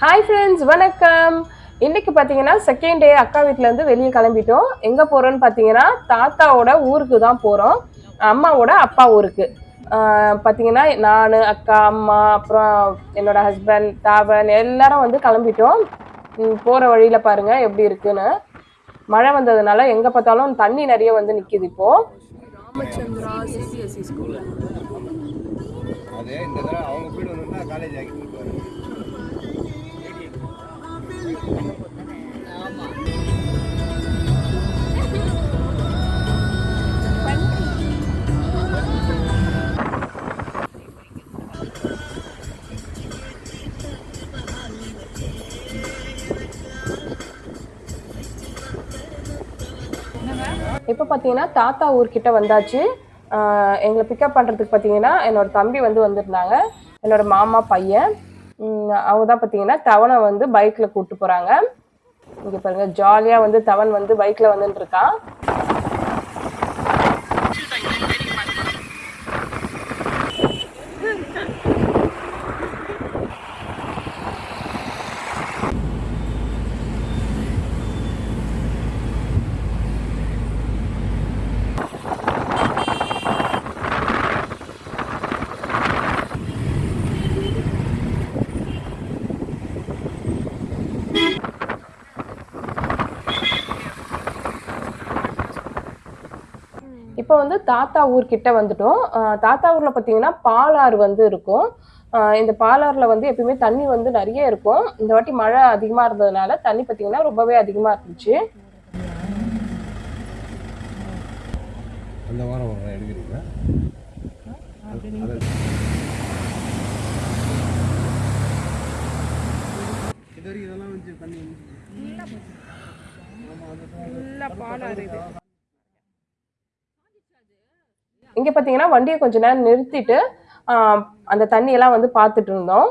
Hi friends வணக்கம். இன்னைக்கு பார்த்தீங்கன்னா செகண்ட் டே அக்கா வீட்டிலேருந்து வெளியே கிளம்பிட்டோம். எங்கே போகிறோன்னு பார்த்தீங்கன்னா தாத்தாவோட ஊருக்கு தான் போகிறோம் அம்மாவோட அப்பா ஊருக்கு. பார்த்தீங்கன்னா நான் அக்கா அம்மா அப்புறம் என்னோட ஹஸ்பண்ட் தாவன் எல்லாரும் வந்து கிளம்பிட்டோம். போகிற வழியில் பாருங்கள் எப்படி இருக்குன்னு. மழை வந்ததுனால எங்கே பார்த்தாலும் தண்ணி நிறைய வந்து நிற்கிது இப்போது ராமச்சந்திரா சிபிஎஸ்சி ஸ்கூல் அதே இந்த தடவை அவங்க காலேஜ் ஆக்கி இப்போ பார்த்தீங்கன்னா தாத்தா ஊர்கிட்ட வந்தாச்சு. எங்களை பிக்கப் பண்ணுறதுக்கு பார்த்தீங்கன்னா என்னோட தம்பி வந்து வந்திருந்தாங்க. என்னோடய மாமா பையன். அவங்க தான் பார்த்தீங்கன்னா தவனை வந்து பைக்கில் கூப்பிட்டு போகிறாங்க இங்கே பாருங்க ஜாலியாக வந்து தவன் வந்து பைக்கில் வந்துட்டு இருக்கான் இப்போ வந்து தாத்தா ஊர்கிட்ட வந்துட்டோம். தாத்தா ஊரில் பார்த்தீங்கன்னா பாலாறு வந்து இருக்கும். இந்த பாலாறில் வந்து எப்பயுமே தண்ணி வந்து நிறைய இருக்கும். இந்த வாட்டி மழை அதிகமாக இருந்ததுனால தண்ணி பார்த்தீங்கன்னா ரொம்பவே அதிகமாக இருந்துச்சு. அந்த வாரம் வர எடுக்கிறீங்களா? இங்கே பார்த்தீங்கன்னா வண்டியை கொஞ்ச நேரம் நிறுத்திட்டு அந்த தண்ணியெல்லாம் வந்து பார்த்துட்டு இருந்தோம்.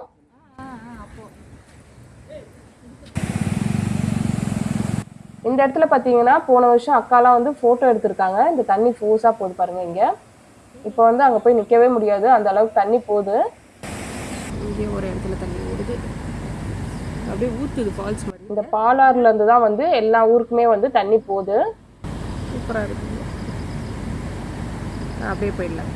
இந்த இடத்துல பார்த்தீங்கன்னா போன வருஷம் அக்காலாம் வந்து ஃபோட்டோ எடுத்திருக்காங்க. இந்த தண்ணி ஃபோர்ஸாக போகுது பாருங்க இங்கே. இப்போ வந்து அங்கே போய் நிற்கவே முடியாது. அந்த அளவுக்கு தண்ணி போகுது. இங்கே ஒரு இடத்துல தண்ணி ஓடுது. அப்படியே ஊற்றுது ஃபால்ஸ் மாதிரி. இந்த பாலாறுல இருந்து தான் வந்து எல்லா ஊருக்குமே வந்து தண்ணி போகுது. சூப்பராக இருக்குது அப்படியே போயிடலாம்.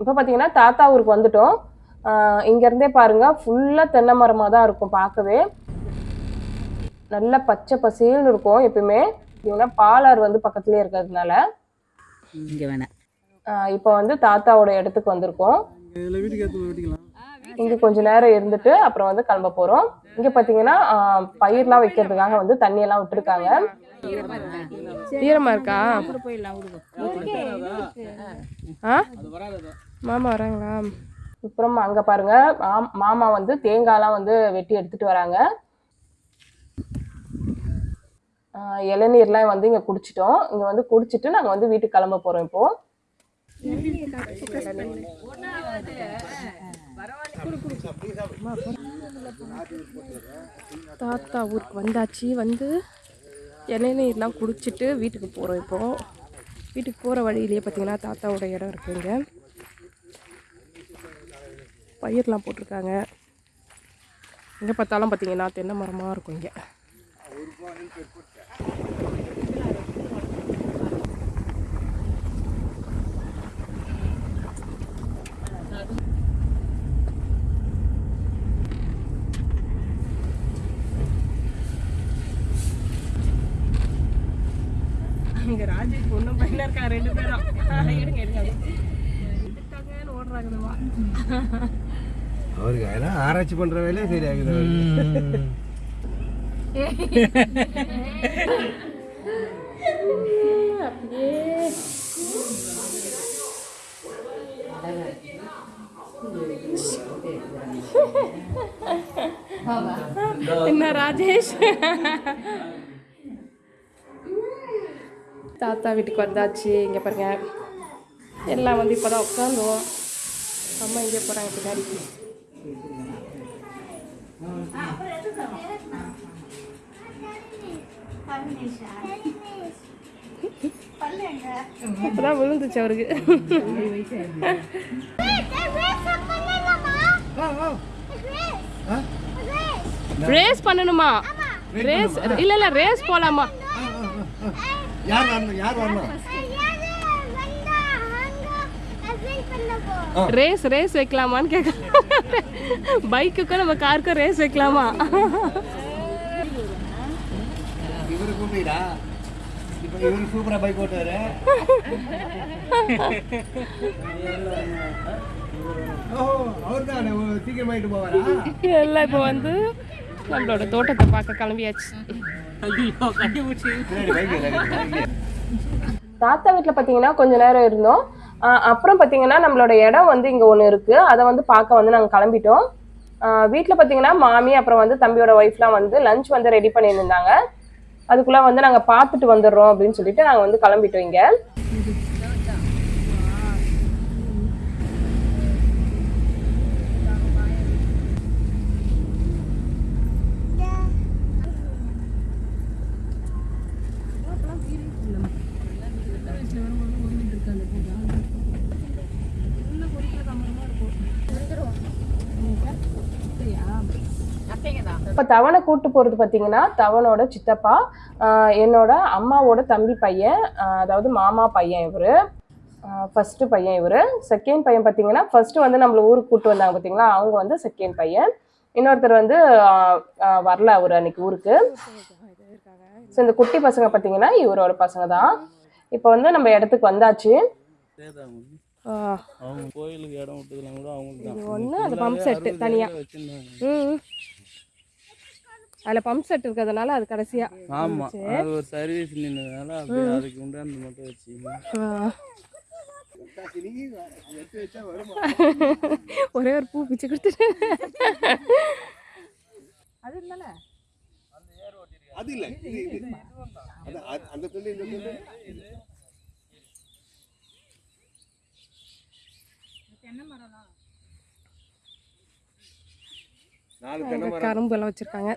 இப்போ பார்த்தீங்கன்னா தாத்தா ஊருக்கு வந்துட்டோம். இங்கேருந்தே இங்க இருந்தே பாருங்க ஃபுல்லாக தென்னை மரமாக தான் இருக்கும் பார்க்கவே. நல்ல பச்சை பசேல்னு இருக்கும் எப்பயுமே. பார்த்தீங்கன்னா பாலாறு வந்து பக்கத்துலேயே இருக்கிறதுனால. இங்கே வேணாம். இப்போ வந்து தாத்தாவோட இடத்துக்கு வந்திருக்கோம். இங்கே கொஞ்ச நேரம் இருந்துட்டு அப்புறம் வந்து கிளம்ப போகிறோம் இங்கே பார்த்தீங்கன்னா பயிர்லாம் வைக்கிறதுக்காக வந்து தண்ணியெல்லாம் விட்டுருக்காங்க. ஈரமாக இருக்கா? ஆ? மாமா வராங்களா? அப்புறம் அங்கே பாருங்க மாம்- மாமா வந்து தேங்காய்லாம் வந்து வெட்டி எடுத்துட்டு வராங்க. இளநீர்லாம் வந்து இங்கே குடிச்சிட்டோம். இங்கே வந்து குடிச்சிட்டு நாங்கள் வந்து வீட்டுக்கு கிளம்ப போகிறோம் இப்போ. தாத்தா ஊருக்கு வந்தாச்சு. வந்து இளநீர்லாம் குடிச்சிட்டு வீட்டுக்கு போகிறோம் இப்போ. வீட்டுக்கு போகிற வழியிலேயே பார்த்தீங்கன்னா தாத்தாவோட இடம் இருக்குங்க பயிர்லாம் போட்டிருக்காங்க. எங்கே பார்த்தாலும் பார்த்தீங்கன்னா தென்னை மரமாக இருக்கும் இங்கே. இங்க ராஜேஷ் பொண்ணும் பையனா இருக்காங்க ரெண்டு பேரும். எடுங்க எடுங்க எடுத்தாங்கன்னு ஓடுறாங்கம்மா அவருக்கு அதெல்லாம் ஆராய்ச்சி பண்ற வேலையே சரியாகுது என்ன ராஜேஷ்? தாத்தா வீட்டுக்கு வந்தாச்சு இங்கே பாருங்க. எல்லாம் வந்து இப்போ தான் உட்காந்துவோம் அம்மா இங்கே போகிறாங்க பின்னாடி? அப்பதான் விழுந்துச்சு அவருக்கு. ரேஸ் பண்ணணுமா? ரேஸ் இல்ல இல்ல ரேஸ் போலாமா? யார் வரணும் யார் வரணும்? ரேஸ் ரேஸ் வைக்கலாமான்னு கேட்க பைக்குக்கும் நம்ம காருக்கும் ரேஸ் வைக்கலாமா? இப்போ இவரு சூப்பரா பைக் ஓட்டுவாரு. ஓஹோ அவர் தான் சீக்கிரமாயிட்டு போவாரா? எல்லாம் இப்போ வந்து நம்மளோட தோட்டத்தை பார்க்க கிளம்பியாச்சு. தாத்தா வீட்டில் பார்த்தீங்கன்னா கொஞ்ச நேரம் இருந்தோம். அப்புறம் பார்த்தீங்கன்னா நம்மளோட இடம் வந்து இங்கே ஒன்று இருக்குது அதை வந்து பார்க்க வந்து நாங்கள் கிளம்பிட்டோம். வீட்டில் பார்த்தீங்கன்னா மாமி அப்புறம் வந்து தம்பியோட ஒய்ஃப்லாம் வந்து லஞ்ச் வந்து ரெடி பண்ணியிருந்தாங்க. அதுக்குள்ளே வந்து நாங்கள் பார்த்துட்டு வந்துடுறோம் அப்படின்னு சொல்லிட்டு நாங்கள் வந்து கிளம்பிட்டோம் இங்கே. இப்போ தவனை கூட்டு போகிறது பார்த்தீங்கன்னா தவனோட சித்தப்பா என்னோட அம்மாவோட தம்பி பையன் அதாவது மாமா பையன் இவர். ஃபஸ்ட்டு பையன் இவர். செகண்ட் பையன் பார்த்தீங்கன்னா ஃபர்ஸ்ட் வந்து நம்மள ஊருக்கு கூட்டு வந்தாங்க பார்த்தீங்களா அவங்க வந்து செகண்ட் பையன். இன்னொருத்தர் வந்து வரல அவர் அன்னைக்கு ஊருக்கு. ஸோ இந்த குட்டி பசங்க பார்த்தீங்கன்னா இவரோட பசங்க தான். இப்போ வந்து நம்ம இடத்துக்கு வந்தாச்சு. அவங்க கோயிலுக்கு இடம் விட்டதுலாம் கூட அவங்களுக்கு தான். ஒன்று அது பம்ப் செட்டு தனியாக ம் அதில் பம்ப் செட் இருக்கிறதுனால அது கடைசியா. ஆமா அது ஒரு சர்வீஸ் நின்றதுனால அப்படியே அதுக்கு உண்டாந்து மட்டும் ஆ. ஒரே ஒரு பூ பிச்சு கொடுத்துட்டு. அது இல்ல இது அது- அது- அந்த துண்டு இந்த தென்னை மரம் கரும்பு எல்லாம் வச்சிருக்காங்க.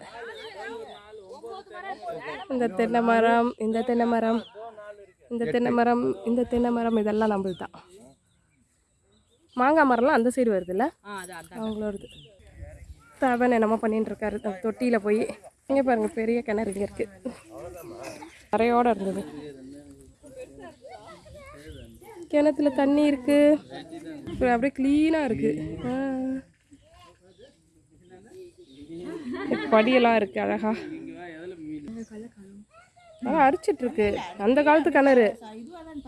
இந்த தென்னை மரம் இந்த தென்னை மரம் இந்த தென்னை மரம் இந்த தென்னை மரம் இதெல்லாம் நம்மளுது தான் மாங்காய் மரம்லாம் அந்த சைடு வருதுல்ல? அவங்களோடது. தவன் என்னமோ பண்ணிட்டு இருக்காரு. தொட்டியில போய் இங்க பாருங்க பெரிய கிணறு இங்க இருக்கு. கரையோட இருந்தது. கிணத்துல தண்ணி இருக்கு. அப்புறம் அப்படியே க்ளீனாக இருக்கு. ஆ. படியெல்லாம் இருக்கு அழகா. அதான் அரிச்சிட்டு இருக்கு அந்த காலத்து கிணறு.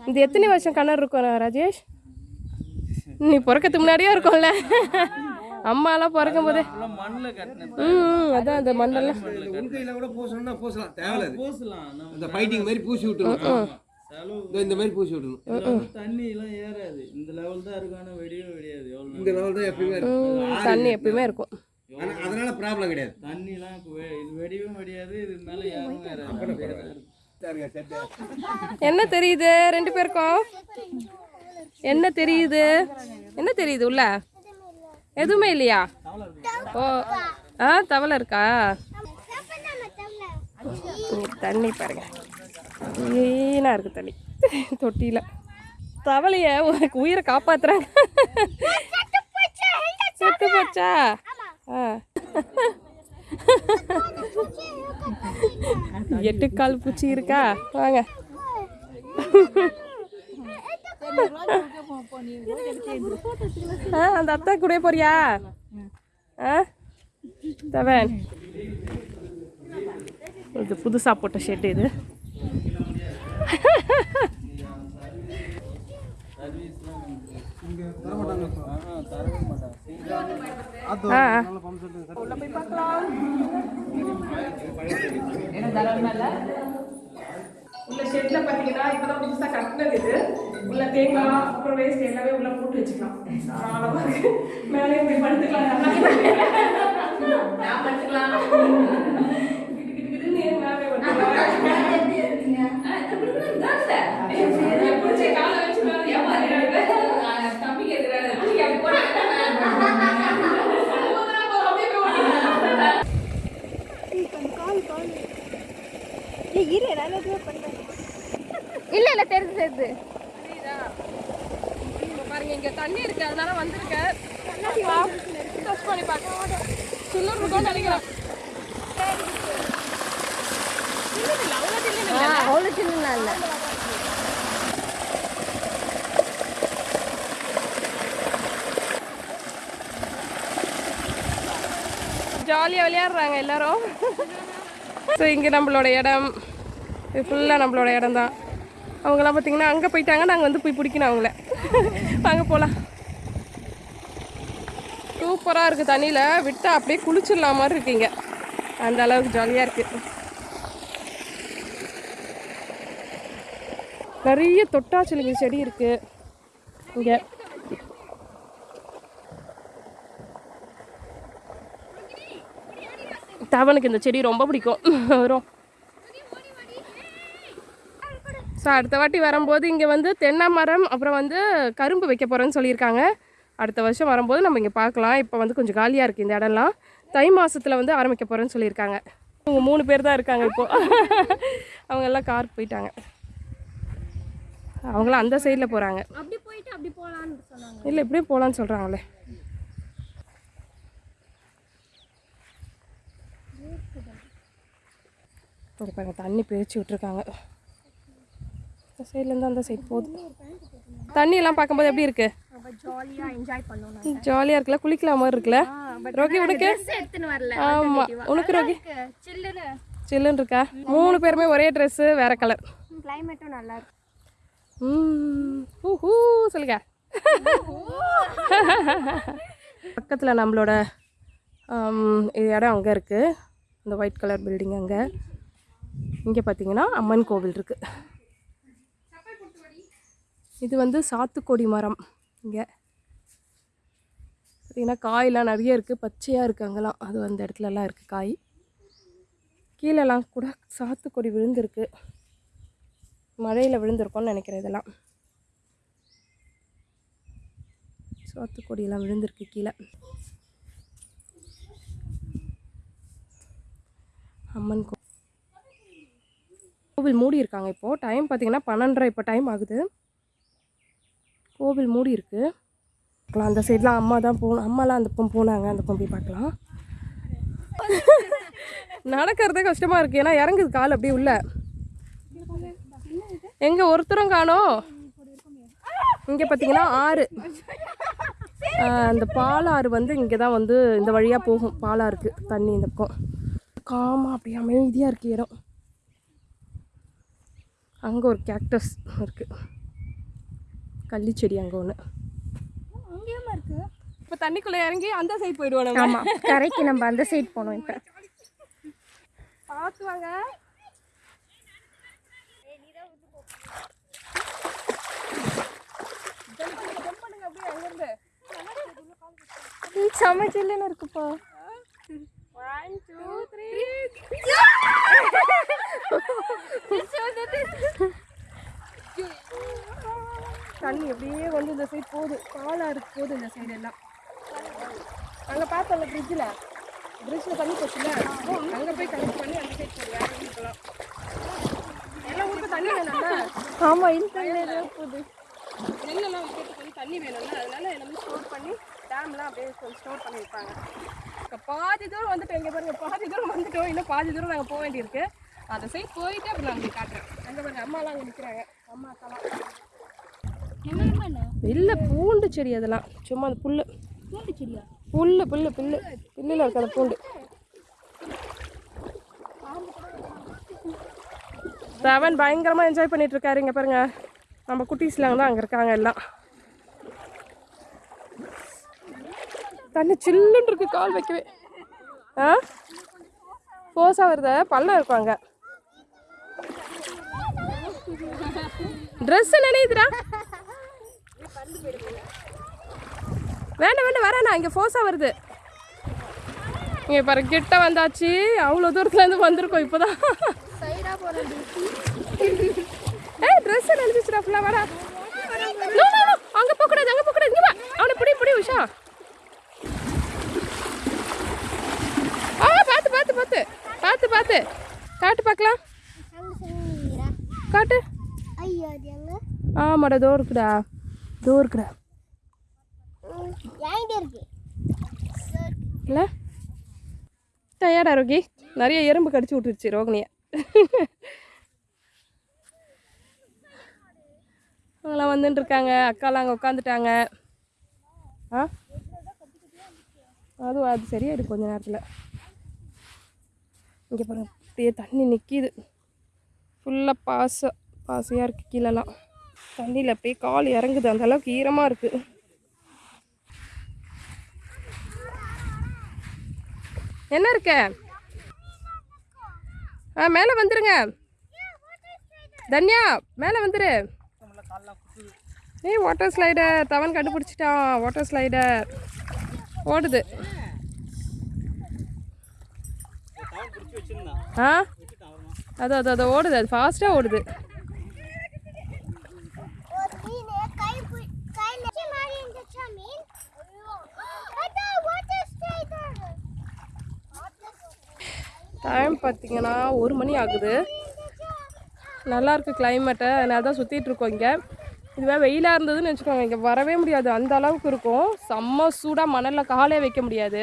இந்த எத்தனை வருஷம் கிணறு இருக்கும் ராஜேஷ்? நீ பிறக்கத்துக்கு முன்னாடியே இருக்கும்ல. அம்மாலாம் பிறக்கும் போதே ம் அதான் அந்த மண்ணெல்லாம். இந்த மாதிரி பூசி விடணும் தண்ணி எல்லாம் ஏறாது. இந்த லெவல் தான் இருக்கும் ஆனா வெடியவே வெடியாது. எவ்வளவு இந்த லெவல் தான் எப்பயுமே இருக்கும் ம், தண்ணி எப்பயுமே இருக்கும். அதனால ப்ராப்ளம் கிடையாது. தண்ணிலாம் இது வெடியும் வெடியாது இது மேல யாரும் என்ன தெரியுது? ரெண்டு பேருக்கும்? என்ன தெரியுது? என்ன தெரியுது உள்ள? எதுவுமே இல்லையா? ஓ ஆ தவளை இருக்கா? தண்ணி பாருங்க. க்ளீனாக இருக்கு தண்ணி. தொட்டியில். தவளைய உனக்கு உயிரை காப்பாத்துறாங்க. செத்து போச்சா? ஆ. எட்டு கால் பூச்சி இருக்கா? வாங்க. அந்த அத்தா கூட போறியா? ஆ? தவன். இது புதுசாக போட்ட ஷெட் இது. ஆஹா, தரவே மாட்டாங்க. ஆ. ஆ. உள்ள ஷெட்ல பாத்தீங்கன்னா இப்பதான் புதுசா கட்டினது இது. உள்ள தேங்காய் அப்புறம் வேஸ்ட் எல்லாமே உள்ள போட்டு வச்சுக்கலாம். மேலே போய் படுத்துக்கலாம். நான் படுத்துக்கலாம் கிட்டு கிட்டு கிட்டுன்னு ஏன் மேலே போய் படுத்துக்கலாம்? ஆ, இது பிடிக்கும், இதான் சார். என் பிடிச்ச காலை வச்சு மேலே ஏமாறிடுறாங்க. இல்ல இப்ப பாருங்க இங்க தண்ணி இருக்கு அதனால வந்திருக்கேன் டச் பண்ணி பார்க்க சில்லர் இருக்கும்னு நினைக்கிறேன். அவ்வளோ சின்ன இல்லை. ஜாலியாக விளையாடுறாங்க எல்லாரும். ஸோ இங்கே நம்மளோட இடம். இது ஃபுல்லாக நம்மளோட இடம் தான் அவங்களாம் பார்த்தீங்கன்னா அங்கே போயிட்டாங்க நாங்கள் வந்து போய் பிடிக்கணும் அவங்கள. வாங்க போகலாம் சூப்பராக இருக்குது தண்ணியில். விட்டால் அப்படியே குளிச்சிடலாம் மாதிரி இருக்கீங்க அந்த அளவுக்கு ஜாலியாக இருக்குது நிறைய தொட்டாச்சிலுங்க செடி இருக்குது இங்கே. தவனுக்கு இந்த செடி ரொம்ப பிடிக்கும். வரும். ஸோ அடுத்த வாட்டி வரும்போது இங்கே வந்து தென்னை மரம் அப்புறம் வந்து கரும்பு வைக்க போகிறேன்னு சொல்லியிருக்காங்க. அடுத்த வருஷம் வரும்போது நம்ம இங்கே பார்க்கலாம். இப்போ வந்து கொஞ்சம் காலியாக இருக்குது இந்த இடம்லாம். தை மாசத்துல வந்து ஆரம்பிக்க போகிறேன்னு சொல்லியிருக்காங்க. அவங்க மூணு பேர் தான் இருக்காங்க இப்போ. அவங்க எல்லாம் காருக்கு போயிட்டாங்க. அவங்களாம் அந்த சைடில் போகிறாங்க அப்படி போயிட்டு அப்படி போகலான்னு சொன்னாங்க. இல்லை இப்படியே போகலான்னு சொல்கிறாங்களே இங்கே பாருங்க தண்ணி பிரித்து விட்ருக்காங்க இந்த சைட்லேருந்து அந்த சைடு போகுது தண்ணியெல்லாம் பார்க்கும்போது எப்படி இருக்கு? ஜாலியாக என்ஜாய் பண்ணோம் ஜாலியாக இருக்குல்ல? குளிக்கலாம் மாதிரி இருக்குல்ல? ரோகி உனக்கு? ஆமாம் உனக்கு ரோகி? சில்லுன்னு இருக்கா? மூணு பேருமே ஒரே ட்ரெஸ்ஸு வேற கலர் கிளைமேட்டும் நல்லா இருக்கு. ஊ ஹூ சொல்லுங்க. பக்கத்தில் நம்மளோட இடம் அங்கே இருக்குது இந்த ஒயிட் கலர் பில்டிங் அங்கே. இங்கே பார்த்தீங்கன்னா அம்மன் கோவில் இருக்குது இது வந்து சாத்துக்கொடி மரம். இங்கே. பார்த்தீங்கன்னா காயெலாம் நிறைய இருக்குது பச்சையாக இருக்குது அங்கெல்லாம். அது அந்த இடத்துலலாம் இருக்குது காய். கீழெல்லாம் கூட சாத்துக்கொடி விழுந்திருக்கு. மழையில் விழுந்திருக்கோன்னு நினைக்கிறேன் இதெல்லாம். சாத்துக்கொடியெல்லாம் விழுந்திருக்கு கீழே. அம்மன் கோ கோவில் மூடி இருக்காங்க இப்போது டைம் பார்த்திங்கன்னா பன்னெண்டரை இப்போ டைம் ஆகுது. கோவில் மூடி இருக்குது பார்க்கலாம் அந்த சைட்லாம் அம்மா தான் போகணும் அம்மாலாம் அந்த பக்கம் போனாங்க அந்த பக்கம் போய் பார்க்கலாம். நடக்கிறதே கஷ்டமாக இருக்குது ஏன்னா இறங்குது கால் அப்படியே உள்ள. எங்கே ஒருத்தரும் காணோம். இங்கே பார்த்தீங்கன்னா ஆறு. அந்த பாலாறு வந்து இங்கே தான் வந்து இந்த வழியாக போகும். பாலாறுக்கு தண்ணி இந்த பக்கம். காமா அப்படியே அமைதியாக இருக்கு இடம். அங்கே ஒரு கேக்டஸ் இருக்குது கள்ளிச்செடி அங்கே ஒன்று இப்போ தண்ணிக்குள்ளே இறங்கி அந்த சைடு போயிடுவோம் நம்ம. ஆமாம் கரைக்கு நம்ம அந்த சைட் போனோம் இப்போ. பார்த்து வாங்க செம்ம சில்லுன்னு இருக்குப்பா. ஒன் டூ த்ரீ தண்ணி அப்படியே வந்து இந்த சைடு போகுது. பாலாறு போகுது இந்த சைடு எல்லாம். அங்கே பார்த்தோம்ல ஃப்ரிட்ஜில் ஃப்ரிட்ஜில் தண்ணி போச்சுல. அங்கே போய் கனெக்ட் பண்ணி அந்த சைடு போகுது. வேற ஊருக்கெல்லாம் எல்லா ஊருக்கும் தண்ணி வேணும்ல? ஆமாம் இந்த தண்ணியில போகுது. நெல்லெல்லாம் வைக்கிறதுக்கு வந்து தண்ணி வேணும்ல. அதனால எல்லாமே ஸ்டோர் பண்ணி டேம்லாம் அப்படியே கொஞ்சம் ஸ்டோர் பண்ணி வைப்பாங்க. இப்போ பாதி தூரம் வந்துட்டோம். இங்கே பாருங்க பாதி தூரம் வந்துட்டோம். இன்னும் பாதி தூரம் நாங்கள் போக வேண்டியிருக்கு. அந்த சைடு போயிட்டு அப்புறம் நான் உங்களுக்கு காட்டுறேன். அங்கே பாருங்க அம்மாலாம் அங்கே நிற்கிறாங்க அம்மா அக்காலாம். இல்லை பூண்டு செடி அதெல்லாம். சும்மா அந்த செடியா? புல்லு புல்லு புல்லு. புல்லில் இருக்க அந்த பூண்டு. ரவன் பயங்கரமாக என்ஜாய் பண்ணிட்டு இருக்காரு இங்க பாருங்க. நம்ம குட்டீஸ்லாம் தான் அங்கே இருக்காங்க எல்லாம். தண்ணி சில்லுன்னு இருக்கு கால் வைக்கவே. ஆ? ஃபோர்ஸாக வருத? பள்ளம் இருக்கும் அங்கே. ட்ரெஸ் நினைதுடா வேண்டாம் வேண்டாம் வரேண்ணா இங்கே ஃபோர்ஸாக வருது. இங்கே பாரு கிட்ட வந்தாச்சு. அவ்வளோ தூரத்துலேருந்து வந்திருக்கோம் இப்போ தான் ஏய் ட்ரெஸ் நினைச்சிச்சுடா ஃபுல்லாக வரா அங்கே போகக்கூடாது அங்கே போகக்கூடாது இங்கே அவனை பிடி பிடி உஷா. ஆ பார்த்து பார்த்து பார்த்து. பார்த்து பார்த்து. காட்டு பார்க்கலாம். காட்டு. ஆமாடா தோ இருக்குடா. தோ இருக்குடா என்கிட்ட இருக்கு இல்லை டயர்டா ரோகி? நிறைய எறும்பு கடிச்சு விட்டுருச்சு ரோகிணியை. அவங்களாம் வந்துட்டு இருக்காங்க. அக்காலாம் அங்கே உட்காந்துட்டாங்க ஆ? அது அது சரியாயிடும் கொஞ்ச நேரத்தில். இங்கே பாருங்க அப்படியே தண்ணி நிற்கிது ஃபுல்லாக பாசை பாசையாக இருக்குது கீழெல்லாம். தண்ணியில் போய் கால் இறங்குது. அந்த அளவுக்கு ஈரமாக இருக்குது என்ன இருக்க? ஆ மேலே வந்துருங்க. தன்யா மேலே வந்துரு. ஏ வாட்டர் ஸ்லைடர் தவன் கண்டுபிடிச்சிட்டான். வாட்டர் ஸ்லைடர் ஓடுது. ஆ? அது அது அது ஓடுது. அது ஃபாஸ்ட்டாக ஓடுது மீன் கை பு- கையில வச்சு மாதிரி இருந்துச்சா மீன் அதான் வாட்டர் ஸ்லைடர் டைம் பார்த்தீங்கன்னா ஒரு மணி ஆகுது. நல்லா இருக்கு கிளைமேட்டு அதனால தான் சுற்றிட்டு இருக்கோம் இங்கே. இதுவே வெயிலாக இருந்ததுன்னு வச்சுக்கோங்க. இங்கே வரவே முடியாது. அந்த அளவுக்கு இருக்கும். செம்ம சூடாக மணலில் காலே வைக்க முடியாது.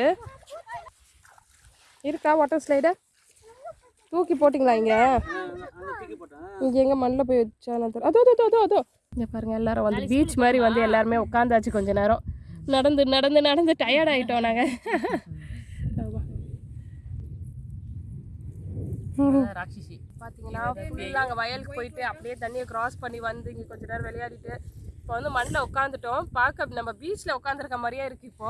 இருக்கா வாட்டர் ஸ்லைடர் தூக்கி போட்டிங்களா இங்கே? இங்கே எங்கே மண்ணில் போய் வச்சா அதோ அதோ அதோ அதோ இங்கே பாருங்க எல்லாரும் வந்து பீச் மாதிரி வந்து எல்லாருமே உட்காந்தாச்சு கொஞ்ச நேரம். நடந்து நடந்து நடந்து டயர்ட் ஆகிட்டோம் நாங்கள் ராட்சசி. பார்த்தீங்கன்னா ஃபுல்லாக அங்கே வயலுக்கு போயிட்டு அப்படியே தண்ணியை கிராஸ் பண்ணி வந்து இங்கே கொஞ்ச நேரம் விளையாடிட்டு இப்போ வந்து மண்ணில் உட்காந்துட்டோம் பார்க்க நம்ம பீச்சில் உட்காந்துருக்க மாதிரியே இருக்குது இப்போ.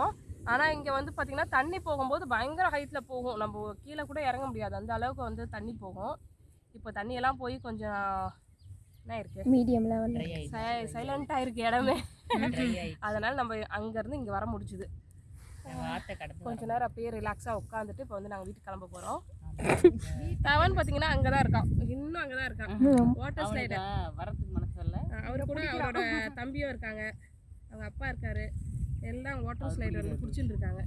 ஆனால் இங்கே வந்து பார்த்தீங்கன்னா தண்ணி போகும்போது பயங்கர ஹைட்டில் போகும். நம்ம கீழே கூட இறங்க முடியாது. அந்த அளவுக்கு வந்து தண்ணி போகும். இப்போ தண்ணியெல்லாம் போய் கொஞ்சம் என்ன இருக்கு? மீடியம் லெவல் சைலண்ட்டாக இருக்கு இடமே. அதனால நம்ம அங்கேருந்து இங்கே வர கடந்து கொஞ்ச நேரம் அப்படியே ரிலாக்ஸாக உட்காந்துட்டு இப்போ வந்து நாங்கள் வீட்டுக்கு கிளம்ப போகிறோம் தவன் பார்த்தீங்கன்னா அங்கே தான் இருக்கான். இன்னும் அங்கே தான் இருக்கான் வாட்டர் அவனுக்கு வரத்துக்கு மனசு இல்லை அவர் கூட அவரோட தம்பியும் இருக்காங்க. அவங்க அப்பா இருக்காரு. எல்லாம் வாட்டர் வந்து பிடிச்சிட்டு இருக்காங்க.